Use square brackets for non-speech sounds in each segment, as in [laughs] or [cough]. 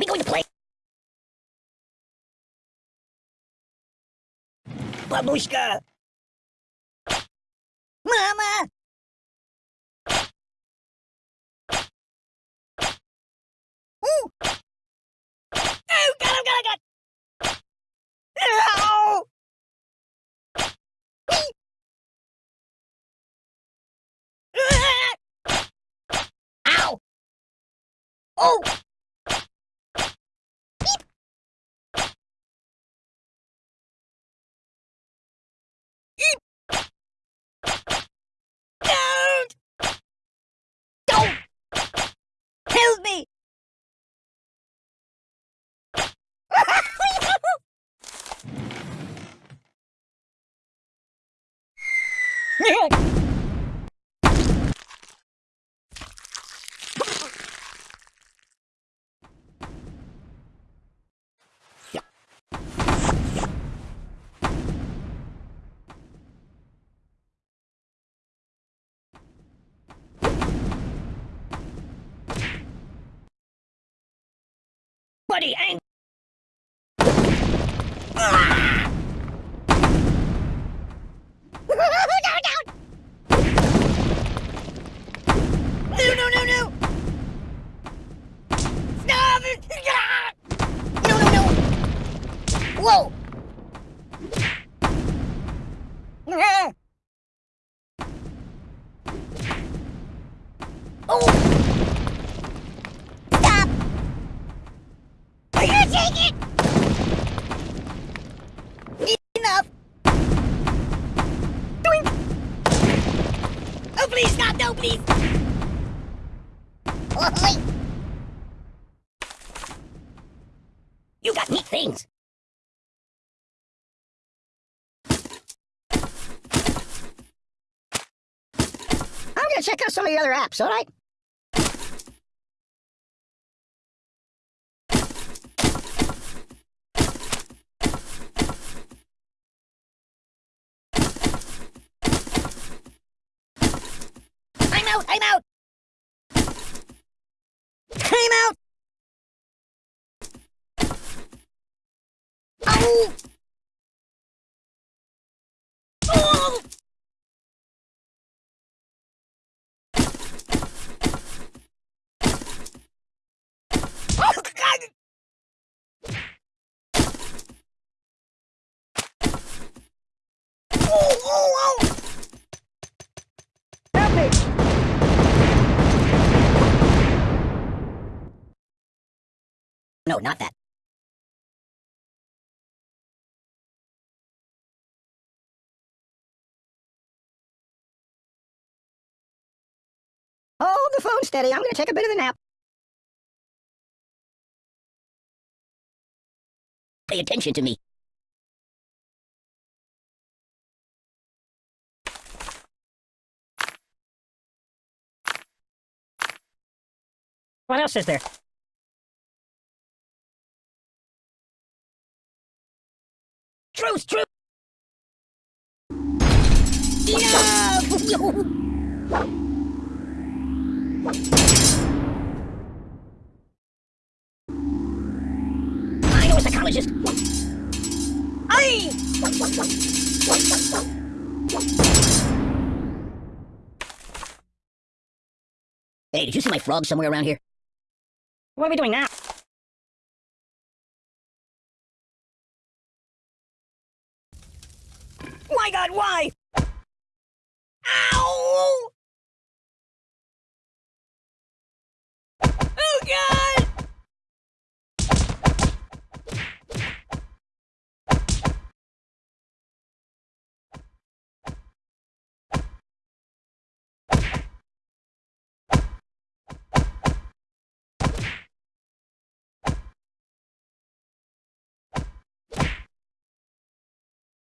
we going to play? Babushka! Mama! Oh, oh, oh! Ah! Ow! Oh! Buddy, ang... please! You got neat things. I'm gonna check out some of the other apps, alright? Out! I'm out! I'm out! Ow! Oh! Oh, God! Oh, oh, oh! Help me! No, not that. Hold the phone steady. I'm going to take a bit of a nap. Pay attention to me. What else is there? Truce, truce! Enough! I know a psychologist. Aye! Hey, did you see my frog somewhere around here? What are we doing now? My god, why? Ow! Oh god!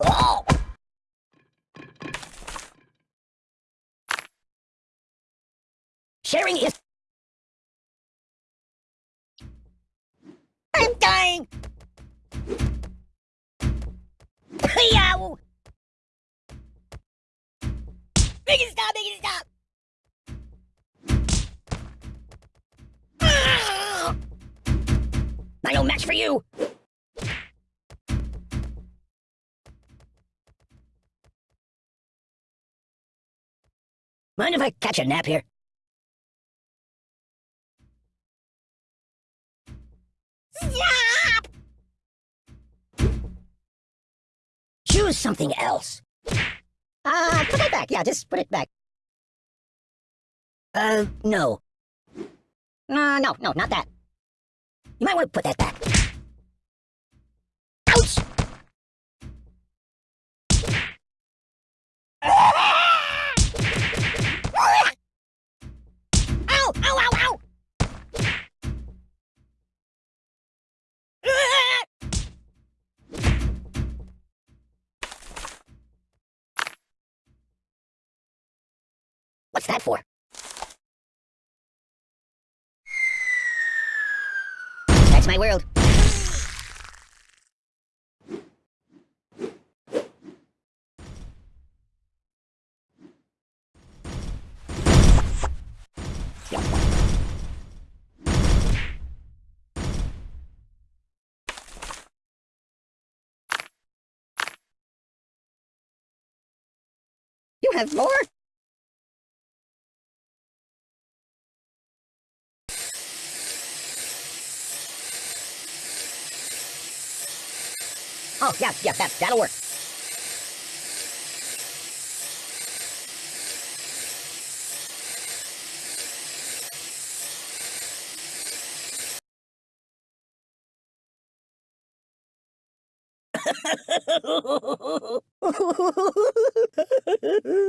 Oh! Sharing is... I'm dying! Yow! Make it stop, make it stop! I no match for you! Mind if I catch a nap here? Stop! Choose something else. Uh, put it back. Yeah, just put it back. Uh, no. Uh, no, no, not that. You might want to put that back. Ouch! Ow! Ow, ow, ow! What's that for? That's my world. You have more? Oh, yeah, yeah, that, that'll work.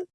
[laughs]